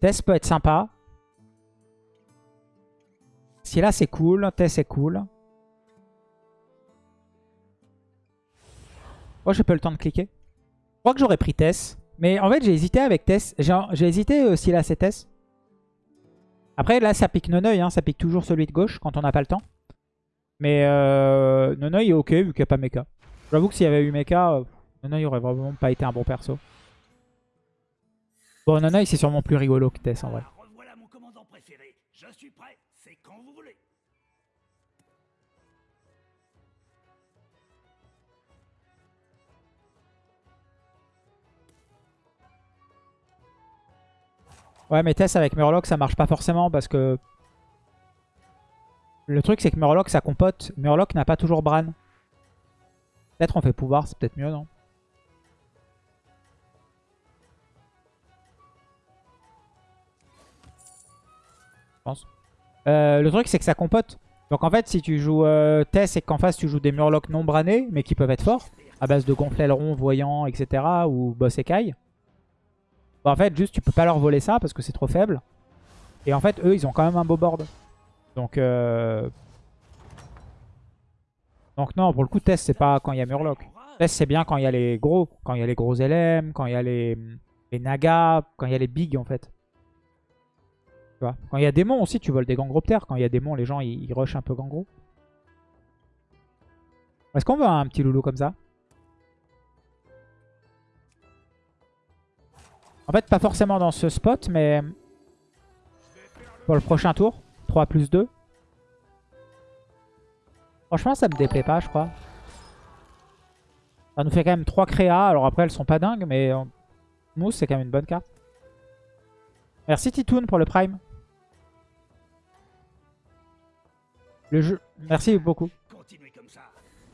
Tess peut être sympa. Si là c'est cool, Tess est cool. Moi j'ai pas le temps de cliquer. Je crois que j'aurais pris Tess. Mais en fait j'ai hésité avec Tess. J'ai hésité euh, si là c'est Tess. Après là ça pique Noneuil, hein. ça pique toujours celui de gauche quand on n'a pas le temps. Mais euh, Noneuil est ok vu qu'il n'y a pas Mecha. J'avoue que s'il y avait eu Mecha, euh, Noneuil aurait vraiment pas été un bon perso. Bon, Noneuil c'est sûrement plus rigolo que Tess en vrai. Revoilà mon commandant préféré. Je suis prêt. C'est quand vous voulez. Ouais, mais Tess avec Murloc, ça marche pas forcément parce que... Le truc, c'est que Murloc, ça compote. Murloc n'a pas toujours Bran. Peut-être on fait pouvoir, c'est peut-être mieux, non? Euh, le truc, c'est que ça compote. Donc en fait, si tu joues euh, Tess et qu'en face, tu joues des Murlocs non branés, mais qui peuvent être forts, à base de gonflaileron, voyant, etc., ou boss écaille, bah, en fait, juste, tu peux pas leur voler ça parce que c'est trop faible. Et en fait, eux, ils ont quand même un beau board. Donc, euh... Non, pour le coup, Test, c'est pas quand il y a Murloc. Test, c'est bien quand il y a les gros. Quand il y a les gros LM, quand il y a les, les Naga, quand il y a les bigs, en fait. Quand il y a démons aussi, tu voles des gangroptères. Quand il y a démons, les gens, ils, ils rushent un peu gangro. Est-ce qu'on veut un petit loulou comme ça? En fait, pas forcément dans ce spot, mais pour le prochain tour. 3 plus 2. Franchement, ça me déplaît pas, je crois. Ça nous fait quand même 3 créas. Alors après, elles sont pas dingues, mais Mousse, c'est quand même une bonne carte. Merci Titoon pour le prime. Le jeu... Merci beaucoup.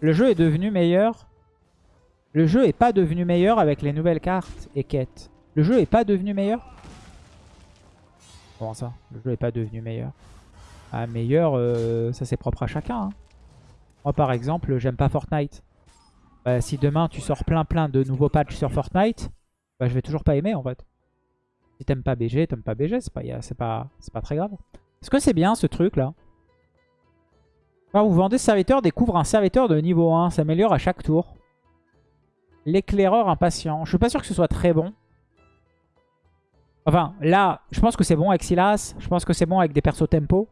Le jeu est devenu meilleur. Le jeu est pas devenu meilleur avec les nouvelles cartes et quêtes. Le jeu est pas devenu meilleur Comment ça? Le jeu est pas devenu meilleur. Ah, meilleur, euh, ça c'est propre à chacun. hein. Moi par exemple, j'aime pas Fortnite. Bah, si demain tu sors plein plein de nouveaux patchs sur Fortnite, bah, je vais toujours pas aimer en fait. Si t'aimes pas BG, t'aimes pas BG, c'est pas, y a- c'est pas, c'est pas très grave. Est-ce que c'est bien ce truc là Vous vendez serviteur, découvre un serviteur de niveau 1, s'améliore à chaque tour. L'éclaireur impatient. Je suis pas sûr que ce soit très bon. Enfin, là, je pense que c'est bon avec Silas. Je pense que c'est bon avec des persos tempo.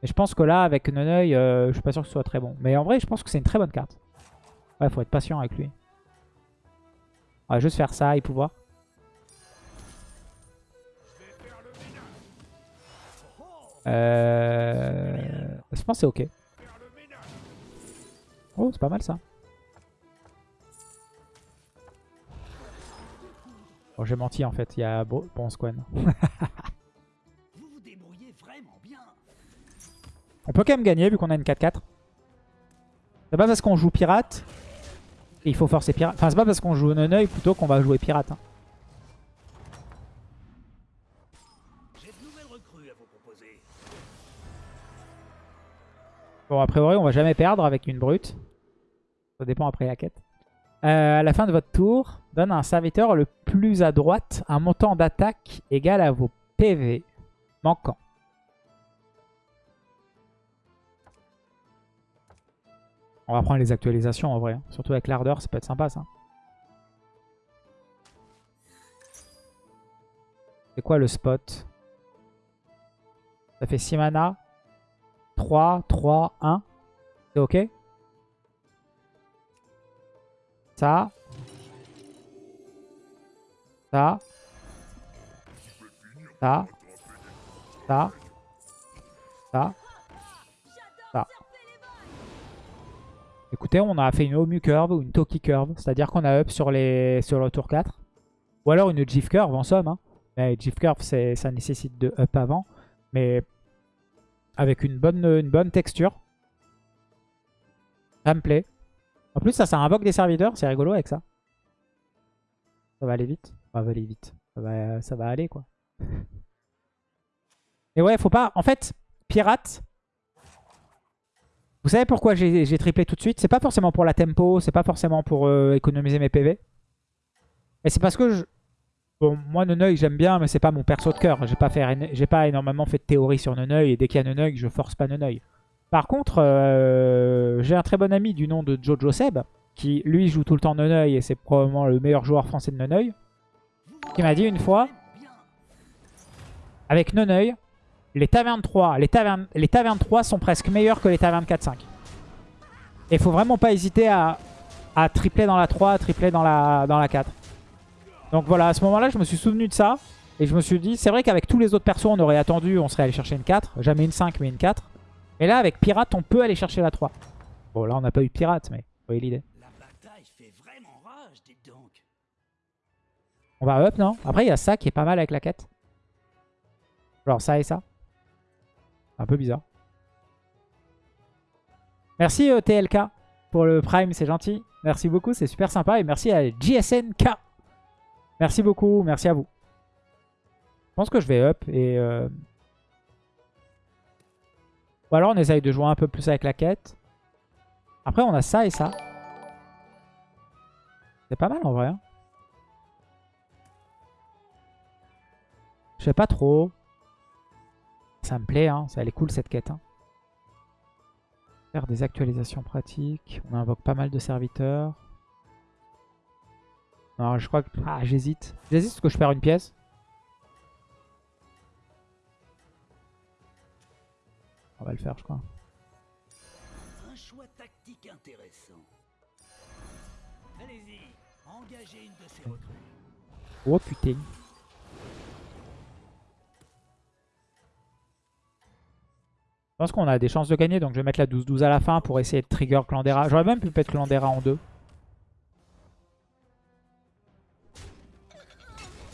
Mais je pense que là, avec Noneuil, euh, je suis pas sûr que ce soit très bon. Mais en vrai, je pense que c'est une très bonne carte. Ouais, faut être patient avec lui. On va juste faire ça et pouvoir. Euh... Je pense que c'est ok. Oh, c'est pas mal ça. Bon, j'ai menti en fait, il y a Bo- bon Squan. Vous vous débrouillez vraiment bien. On peut quand même gagner vu qu'on a une 4-4. C'est pas parce qu'on joue pirate qu'il faut forcer pirate. Enfin, c'est pas parce qu'on joue non-œil plutôt qu'on va jouer pirate. hein. Bon, a priori, on va jamais perdre avec une brute. Ça dépend après la quête. Euh, à la fin de votre tour, donne à un serviteur le plus à droite un montant d'attaque égal à vos PV manquants. On va prendre les actualisations en vrai. hein. Surtout avec l'ardeur, ça peut être sympa ça. C'est quoi le spot? Ça fait 6 mana. 3, 3, 1. C'est ok? Ça. Ça. Ça. Ça. Ça. Écoutez, on a fait une Omu Curve ou une Toki Curve. C'est-à-dire qu'on a up sur, les, sur le tour 4. Ou alors une GIF Curve en somme. hein. Mais GIF Curve, ça nécessite de up avant. Mais avec une bonne, une bonne texture. Ça me plaît. En plus, ça, ça invoque des serviteurs. C'est rigolo avec ça. Ça va aller vite. Ça va aller vite. Ça va, ça va aller, quoi. Et ouais, faut pas... En fait, pirate... Vous savez pourquoi j'ai triplé tout de suite? C'est pas forcément pour la tempo, c'est pas forcément pour euh, économiser mes PV. Mais c'est parce que je, Bon, moi, Neneuil, j'aime bien, mais c'est pas mon perso de cœur. J'ai pas, énormément fait de théorie sur Neneuil, et dès qu'il y a Neneuil, je force pas Neneuil. Par contre, euh, j'ai un très bon ami du nom de Jojo Seb, qui lui joue tout le temps Neneuil, et c'est probablement le meilleur joueur français de Neneuil, qui m'a dit une fois, avec Neneuil, les tavernes 3, les tavernes, les tavernes 3 sont presque meilleures que les tavernes 4-5. Et faut vraiment pas hésiter à, à, tripler dans la 3, à tripler dans la, dans la 4. Donc voilà, à ce moment-là, je me suis souvenu de ça. Et je me suis dit, c'est vrai qu'avec tous les autres persos, on aurait attendu, on serait allé chercher une 4. Jamais une 5, mais une 4. Et là, avec Pirate, on peut aller chercher la 3. Bon, là, on n'a pas eu Pirate, mais vous voyez l'idée. On va up, non? Après, il y a ça qui est pas mal avec la quête. Genre ça et ça. Un peu bizarre. Merci euh, TLK pour le Prime, c'est gentil. Merci beaucoup, c'est super sympa. Et merci à JSNK. Merci beaucoup, merci à vous. Je pense que je vais up et... Euh... Ou alors on essaye de jouer un peu plus avec la quête. Après on a ça et ça. C'est pas mal en vrai. Hein. Je sais pas trop. Ça me plaît, hein. elle est cool cette quête. Hein. Faire des actualisations pratiques. On invoque pas mal de serviteurs. Non, je crois que... Ah, j'hésite. J'hésite parce que je perds une pièce. On va le faire, je crois. Un choix tactique intéressant. Allez-y, engagez une de ces Oh putain. Je pense qu'on a des chances de gagner, donc je vais mettre la 12-12 à la fin pour essayer de trigger Clandera. J'aurais même pu mettre Clandera en deux.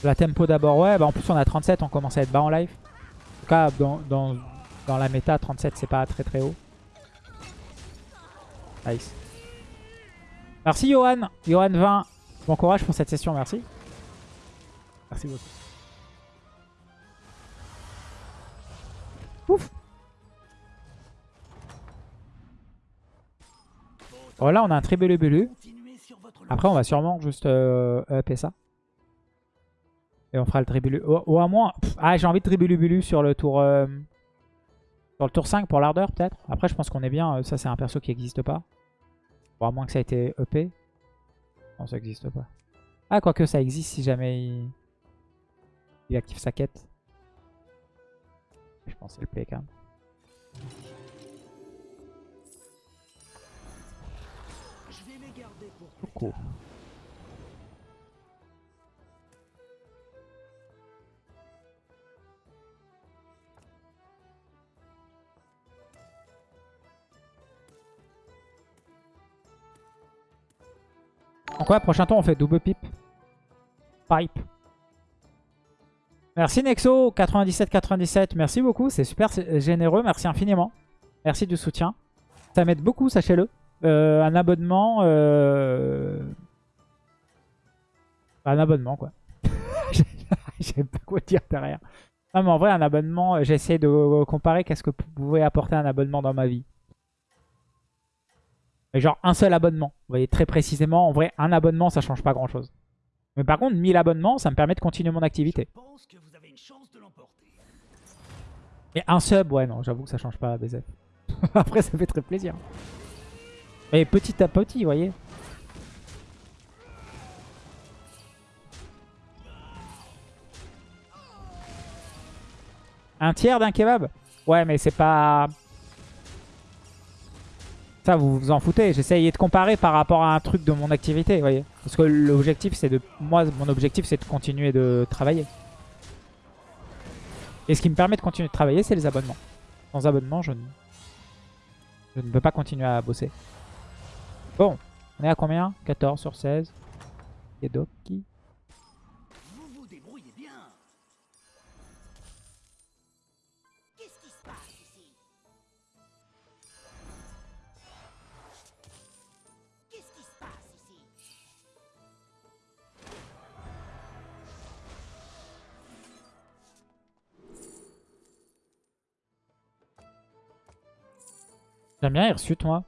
La tempo d'abord, ouais. Bah en plus, on a 37, on commence à être bas en live. En tout cas, dans, dans, la méta, 37, c'est pas très très haut. Nice. Merci Johan. Johan 20. Bon courage pour cette session, merci. Merci beaucoup. Ouf. Voilà, on a un tribulubulu. Après, on va sûrement juste euh, upper ça. Et on fera le tribulu. Ou, à moins... ah, j'ai envie de tribulubulu sur le tour... Euh, sur le tour 5 pour l'ardeur, peut-être. Après, je pense qu'on est bien. Euh, ça, c'est un perso qui n'existe pas. Bon, à moins que ça ait été EP. Non, ça n'existe pas. Ah, quoique ça existe si jamais il... il active sa quête. Je pense que c'est le play quand même. Coucou. Donc ouais, prochain tour on fait double pipe. Pipe. Merci Nexo9797, merci beaucoup, c'est super généreux, merci infiniment. Merci du soutien. Ça m'aide beaucoup, sachez-le. Euh, un abonnement... Euh... Un abonnement quoi. J'ai pas quoi dire derrière. Non mais en vrai un abonnement, j'ai essayé de comparer qu'est-ce que pouvait apporter un abonnement dans ma vie. Mais genre un seul abonnement. Vous voyez très précisément, en vrai, un abonnement, ça change pas grand-chose. Mais par contre, 1000 abonnements, ça me permet de continuer mon activité. Et un sub, ouais, non, j'avoue que ça change pas BZ. Après, ça fait très plaisir. Mais petit à petit, vous voyez. Un tiers d'un kebab? Ouais, mais c'est pas... Ça, vous vous en foutez. J'essayais de comparer par rapport à un truc de mon activité, vous voyez. Parce que l'objectif, c'est de... Moi, mon objectif, c'est de continuer de travailler. Et ce qui me permet de continuer de travailler, c'est les abonnements. Sans abonnement, je ne... Je ne peux pas continuer à bosser. Bon, on est à combien? 14 sur 16. Et Doki. J'aime bien Hirsute, moi.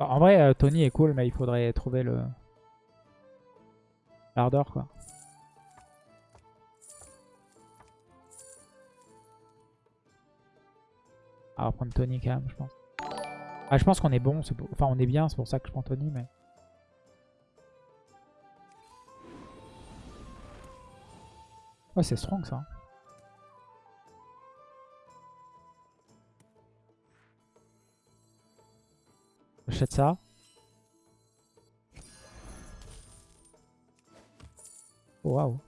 en vrai, euh, Tony est cool, mais il faudrait trouver le... L'ardeur, quoi. On va prendre Tony quand même, je pense. Ah, je pense qu'on est bon. Enfin, on est bien, c'est pour ça que je prends Tony, mais... Ouais, c'est strong, ça. J'achète ça. Oh, Waouh.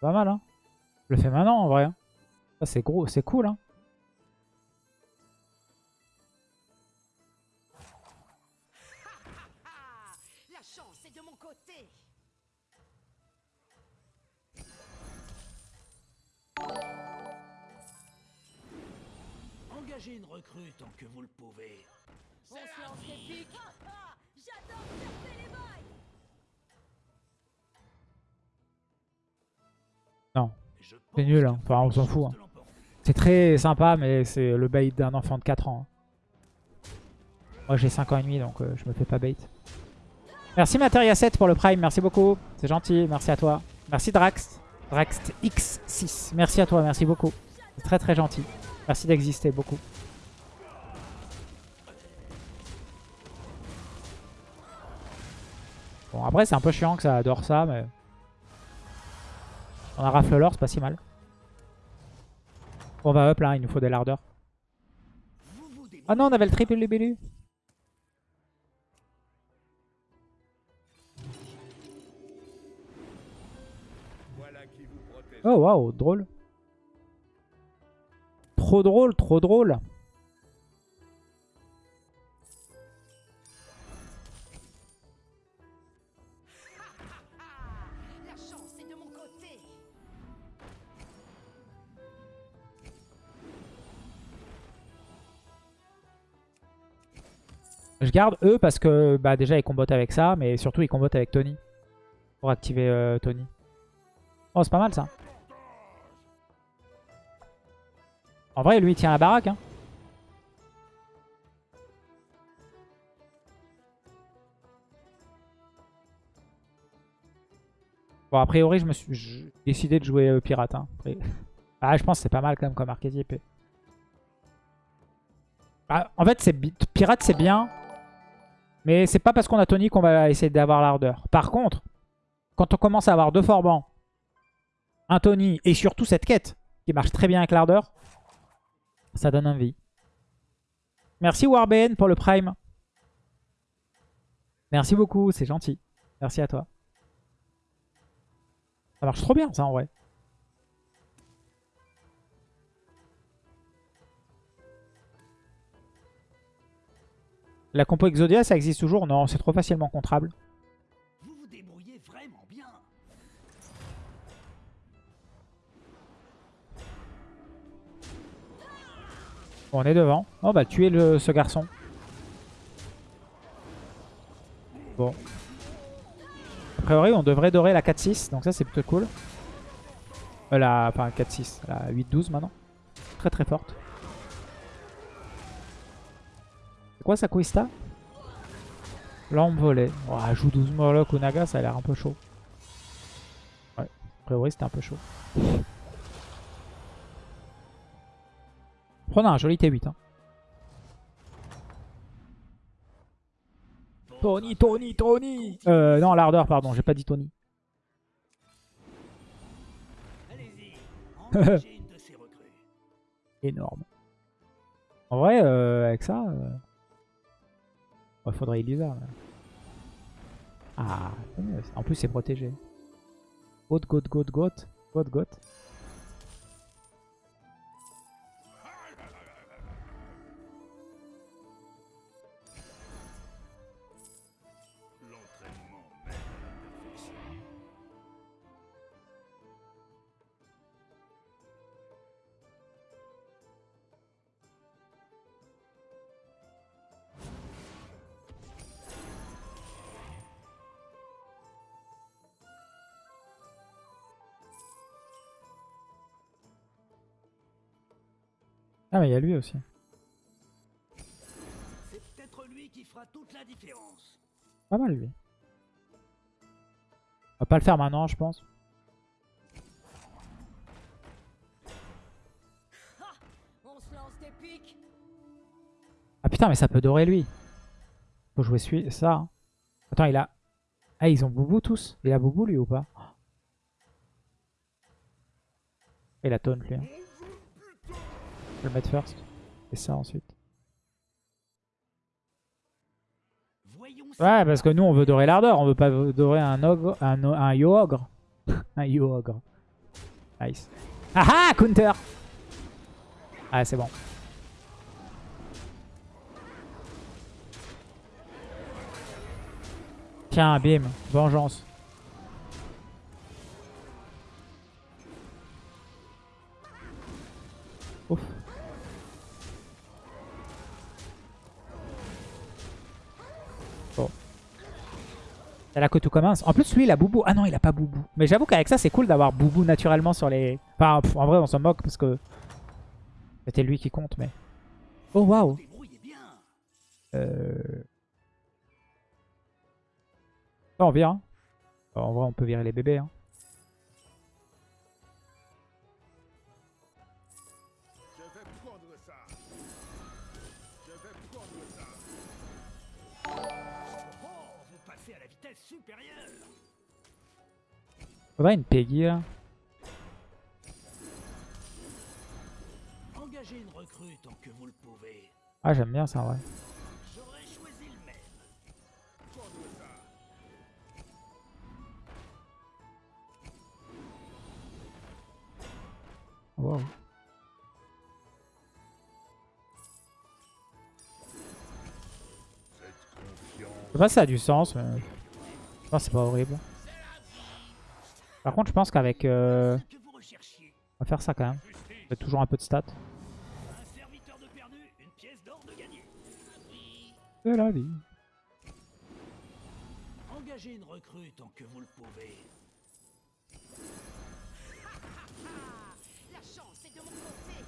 Pas mal, hein. Je le fais maintenant, en vrai. hein. Ça, c'est gros, c'est cool, hein. Engagez une recrue tant que vous le pouvez. On se lance des pics. J'adore taper les bails. Non. C'est nul, hein. Enfin, on s'en fout, hein. C'est très sympa, mais c'est le bait d'un enfant de 4 ans. hein. Moi, j'ai 5 ans et demi, donc euh, je me fais pas bait. Merci Materia7 pour le prime, merci beaucoup. C'est gentil, merci à toi. Merci Drax. Drax X6. Merci à toi, merci beaucoup. C'est très très gentil. Merci d'exister beaucoup. Bon, après, c'est un peu chiant que ça adore ça, mais... On a rafle l'or, c'est pas si mal. On va up là, il nous faut des lardeurs. Ah non, on avait le triple libellule. Oh waouh, drôle. Trop drôle, trop drôle. Je garde eux parce que bah, déjà ils combattent avec ça, mais surtout ils combattent avec Tony. Pour activer euh, Tony. Oh, c'est pas mal ça. En vrai, lui il tient la baraque. Hein. Bon, a priori, je me suis décidé de jouer euh, pirate. hein. Ah, je pense que c'est pas mal quand même comme archétype. Ah, en fait, pirate, c'est bien. Mais c'est pas parce qu'on a Tony qu'on va essayer d'avoir l'ardeur. Par contre, quand on commence à avoir deux forbans, un Tony et surtout cette quête qui marche très bien avec l'ardeur, ça donne envie. Merci Warbn pour le prime. Merci beaucoup, c'est gentil. Merci à toi. Ça marche trop bien ça en vrai. La compo Exodia, ça existe toujours? Non, c'est trop facilement contrable. Vous vous débrouillez vraiment bien. Bon, on est devant. On va tuer le, ce garçon. Bon. A priori, on devrait dorer la 4-6. Donc ça, c'est plutôt cool. Euh, la, enfin, 4-6. La 8-12 maintenant. Très très forte. C'est quoi sa Quista Lampe volée. Oh, joue 12 Moloch ou Naga, ça a l'air un peu chaud. Ouais, a priori c'était un peu chaud. Prenons un joli T8. Hein. Tony, Tony, Tony Euh, non, l'ardeur, pardon, j'ai pas dit Tony. Énorme. En vrai, euh, avec ça... Euh... ouais, faudrait Elisa. mais- Ah. En plus, c'est protégé. Goat, goat, goat, goat. Goat, goat. Mais il y a lui aussi. C'est peut-être lui qui fera toute la différence. Pas mal, lui. va pas le faire maintenant, je pense. On. Ah putain, mais ça peut dorer lui. Faut jouer celui ça. hein. Attends, il a... Ah, ils ont Boubou tous Il a Boubou lui ou pas? Il a taunt lui. hein. Je vais le mettre first. Et ça ensuite. Ouais, parce que nous on veut dorer l'ardeur, on veut pas dorer un ogre, un, un yo ogre. un yo ogre. Nice. Ah ah, counter Ah, c'est bon. Tiens, bim, vengeance. Ouf. C'est là que tout commence. En plus, lui, il a Boubou. Ah non, il a pas Boubou. Mais j'avoue qu'avec ça, c'est cool d'avoir Boubou naturellement sur les... Enfin, en vrai, on s'en moque parce que c'était lui qui compte, mais... Oh, waouh euh... oh, on vire. hein. En vrai, on peut virer les bébés. hein. Une Peggy, là. Engagez une recrue tant que vous le pouvez. Ah, j'aime bien ça, en vrai. J'aurais choisi le même. Wow. Je sais pas si ça a du sens, mais... Je pense que c'est pas horrible. Par contre, je pense qu'avec... euh. On va faire ça quand même. On fait toujours un peu de stats. Un serviteur de perdu, une pièce d'or de gagné. De la vie. Engagez une recrue tant que vous le pouvez. La chance est de mon côté.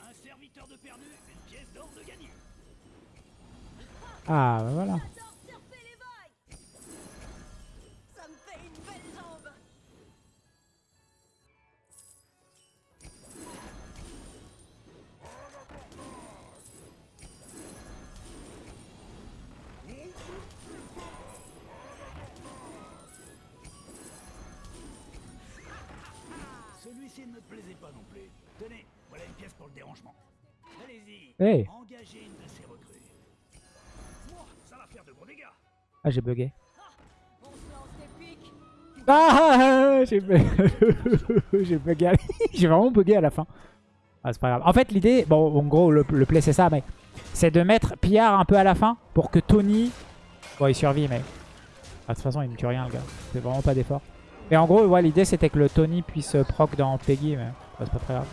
Un serviteur de perdu, une pièce d'or de gagné. Ah, bah voilà. Celui-ci ne me plaisait pas non plus. Tenez, voilà une pièce pour le dérangement. Allez-y, Hey. engagez une de ces recrues. Moi, ça va faire de gros dégâts. Ah, j'ai bugué. On se lance des pics. Ah, j'ai bu- j'ai bugué. à- j'ai vraiment bugué à la fin. Ah, c'est pas grave. En fait, l'idée, bon, en gros, le, le play, c'est ça, mais c'est de mettre Pillard un peu à la fin pour que Tony. Bon, il survit, mais. Ah, de toute façon, il me tue rien, le gars. C'est vraiment pas d'effort. Et en gros, l'idée, c'était que le Tony puisse euh, proc dans Peggy, mais c'est pas très grave.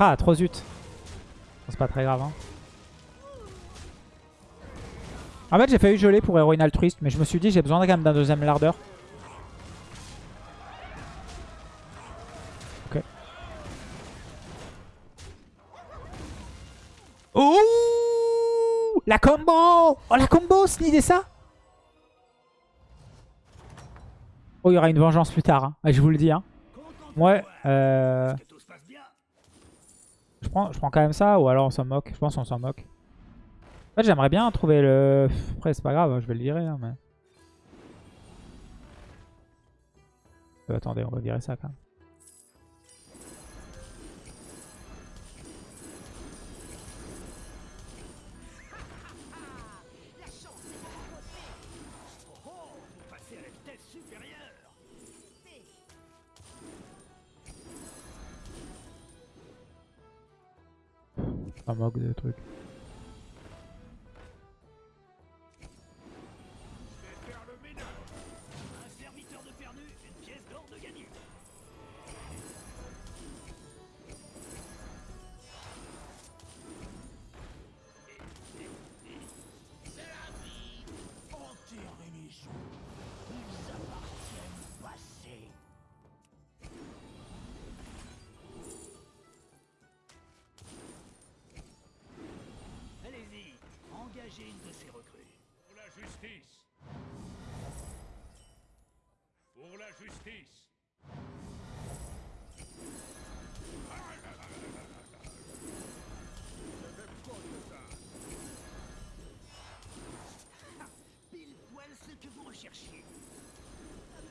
Ah, trop zut. C'est pas très grave, hein. En fait, j'ai failli geler pour héroïne altruiste, mais je me suis dit j'ai besoin quand même d'un deuxième lardeur. Ok. Ouh La combo Oh la combo, Snid et ça Oh, il y aura une vengeance plus tard, hein. Je vous le dis. Hein. Ouais, euh, je, prends, je prends quand même ça, ou alors on s'en moque. Je pense qu'on s'en moque. En fait, j'aimerais bien trouver le... Après, c'est pas grave, je vais le virer. hein, mais... Euh, attendez, on va virer ça quand même. Un moque de trucs. Une de ces recrues. Pour la justice. Pour la justice. Je vais prendre ça. Pile poil ce que vous recherchiez.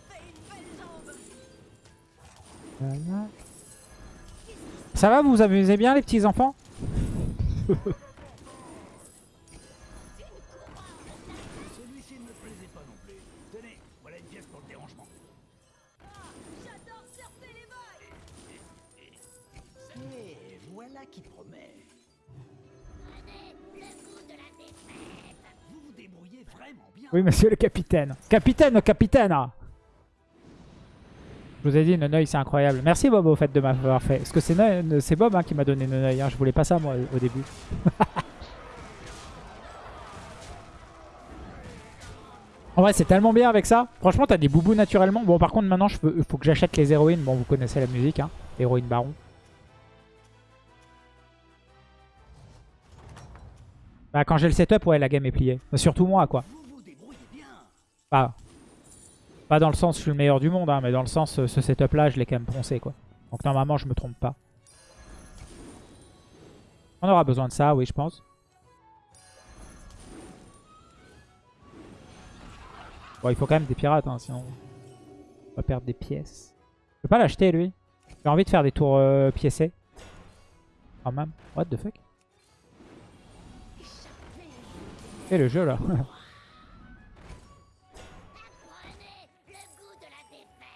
Fais une belle jambe Voilà. Ça va, vous vous amusez bien les petits enfants? qui promet. Oui, monsieur le capitaine. Capitaine, capitaine ah. Je vous ai dit, Nonoï, c'est incroyable. Merci Bob au fait de m'avoir fait. Parce que c'est c'est Bob hein, qui m'a donné Nonoï. Hein. Je voulais pas ça moi au début. en vrai, c'est tellement bien avec ça. Franchement, t'as des boubous naturellement. Bon, par contre, maintenant, il faut que j'achète les héroïnes. Bon, vous connaissez la musique. Hein. Héroïne baron. Bah, quand j'ai le setup, ouais, la game est pliée. Surtout moi, quoi. Pas, pas dans le sens je suis le meilleur du monde, hein, mais dans le sens euh, ce setup là je l'ai quand même poncé quoi. Donc normalement je me trompe pas. On aura besoin de ça, oui je pense. Bon il faut quand même des pirates, hein, sinon on va perdre des pièces. Je peux pas l'acheter lui. J'ai envie de faire des tours euh, piécés. Quand même. What the fuck? Et le jeu là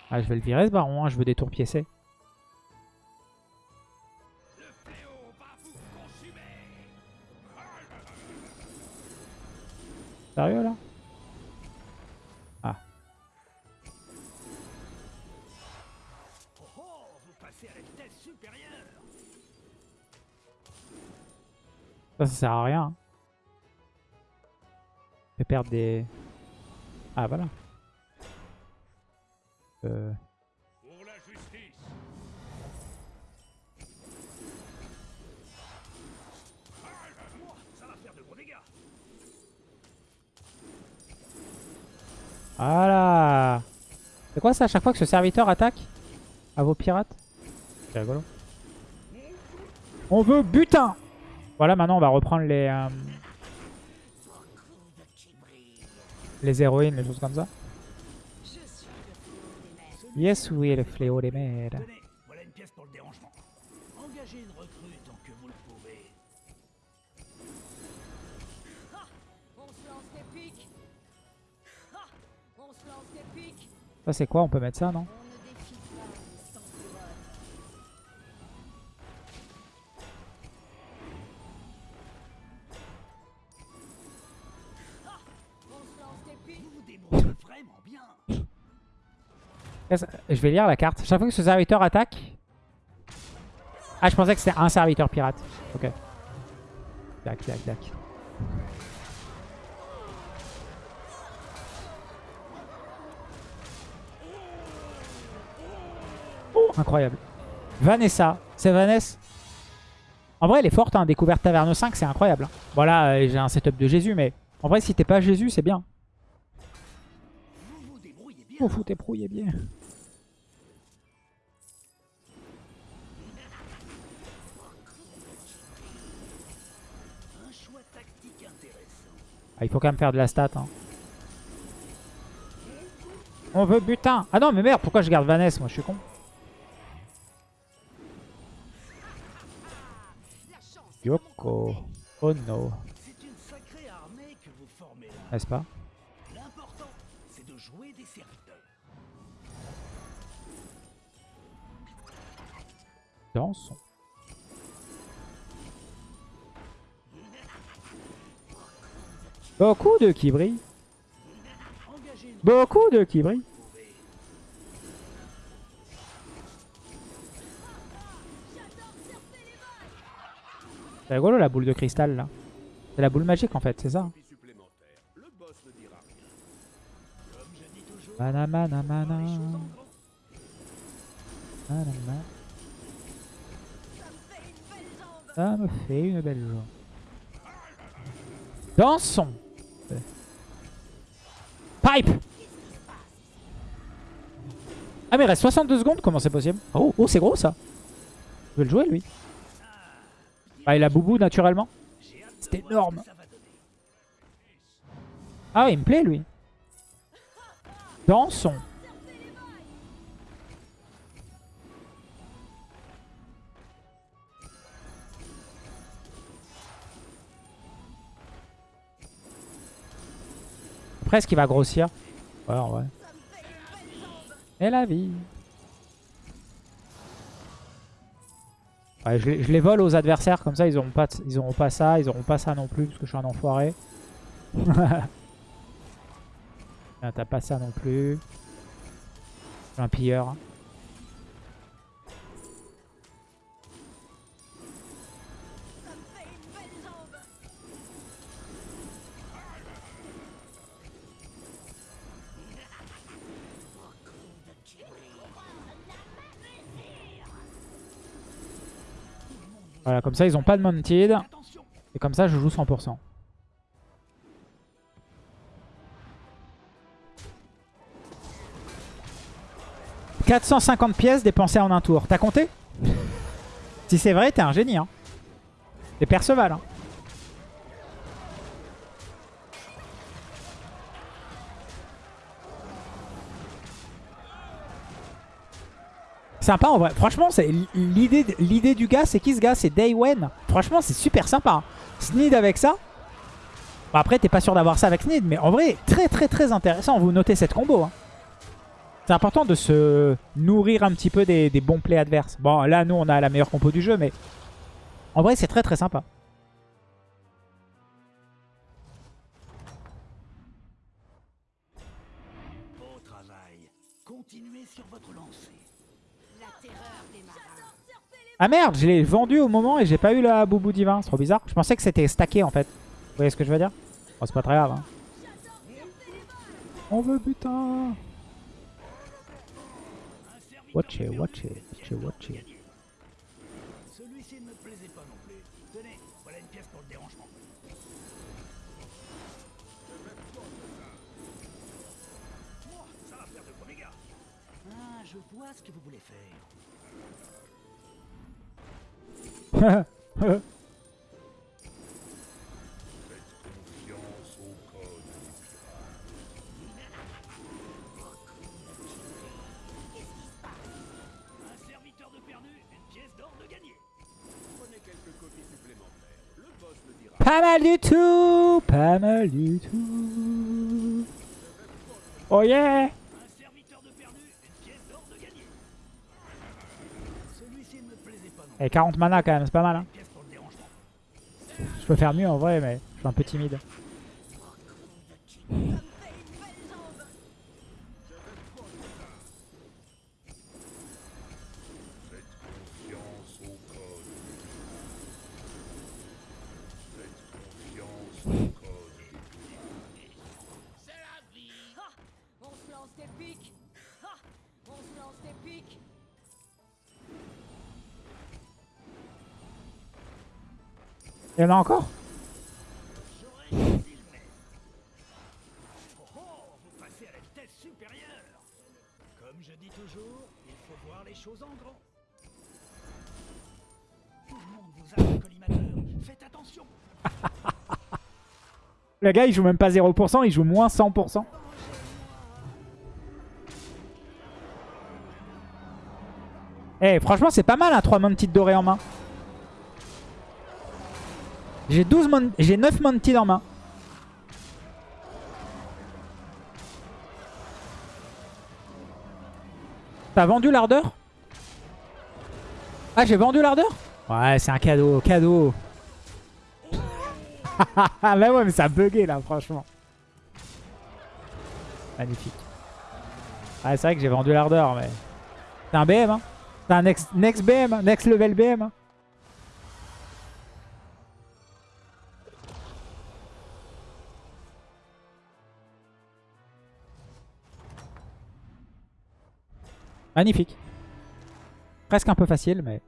Ah, je vais le virer ce baron, hein, je veux des tours piécés. Sérieux là? Ah. Oh vous passez à la vitesse supérieure. Ça, ça sert à rien. hein. Je vais perdre des... Ah voilà. Euh... Pour la justice. Voilà C'est quoi ça à chaque fois que ce serviteur attaque à vos pirates? C'est rigolo. On veut butin Voilà, maintenant on va reprendre les... euh, les héroïnes, les choses comme ça. Yes, oui, le fléau des mers. Ça c'est quoi? On peut mettre ça, non? Je vais lire la carte. Chaque fois que ce serviteur attaque... Ah, je pensais que c'était un serviteur pirate. Ok. Tac, tac, tac. Oh, incroyable. Vanessa. C'est Vanessa En vrai, elle est forte. Hein. Découverte Taverne 5, c'est incroyable. hein. Voilà, euh, j'ai un setup de Jésus, mais... En vrai, si t'es pas Jésus, c'est bien. Vous vous débrouillez bien. Ah, il faut quand même faire de la stat. Hein. On veut butin. Ah non, mais merde, pourquoi je garde Vanessa Moi, je suis con. Yoko. Oh no. C'est une sacrée Beaucoup de qui une Beaucoup de qui pouvez. C'est rigolo la boule de cristal là. C'est la boule magique en fait, c'est ça. hein. Mana mana mana. Mana. Ça me fait une belle jambe. Dansons. Pipe Ah mais il reste 62 secondes, comment c'est possible? Oh, oh c'est gros ça. Je veux le jouer lui. Bah il a boubou naturellement. C'est énorme. Ah il me plaît lui. Dansons. Après, est-ce qu'il va grossir Ouais, en vrai. Et la vie. Ouais, je, les- je les vole aux adversaires, comme ça ils auront pas, ils auront pas ça, ils auront pas ça non plus, parce que je suis un enfoiré. Ah, T'as pas ça non plus. Je suis un pilleur. Voilà, comme ça ils ont pas de mounted. Et comme ça je joue 100%. « 450 pièces dépensées en un tour. T'as compté? Si c'est vrai, t'es un génie. Hein. T'es Perceval. Hein. Sympa en vrai. Franchement, l'idée du gars, c'est qui ce gars? C'est Daywen. Franchement, c'est super sympa. hein. Sneed avec ça. Bon, après, t'es pas sûr d'avoir ça avec Sneed, mais en vrai, très très très intéressant. Vous notez cette combo. hein. C'est important de se nourrir un petit peu des, des bons plays adverses. Bon, là, nous, on a la meilleure compo du jeu, mais en vrai, c'est très très sympa. Ah merde, je l'ai vendu au moment et j'ai pas eu la boubou divin. C'est trop bizarre. Je pensais que c'était stacké en fait. Vous voyez ce que je veux dire Bon, c'est pas très grave. hein. On veut putain. Watch it, watch it, watch it, watch it. Celui-ci ne me plaisait pas non plus. Tenez, voilà une pièce pour le dérangement. Ça va faire de gros dégâts. Ah, je vois ce que vous voulez faire. Pas mal du tout. Pas mal du tout. Oh yeah Et 40 mana quand même, c'est pas mal. Hein. Je peux faire mieux en vrai, mais je suis un peu timide. A un collimateur. Faites attention. Le gars il joue même pas 0%, il joue moins 100%. Eh franchement c'est pas mal un 3 Mounted doré en main. J'ai 12 mon- j'ai 9 Mounted en main. T'as vendu l'ardeur? Ah j'ai vendu l'ardeur? Ouais c'est un cadeau, cadeau. Ah bah ouais mais ça a bugué là franchement. Magnifique. Ah c'est vrai que j'ai vendu l'ardeur mais... C'est un BM hein? C'est un next, next BM, hein? next level BM hein? Magnifique. Presque un peu facile mais...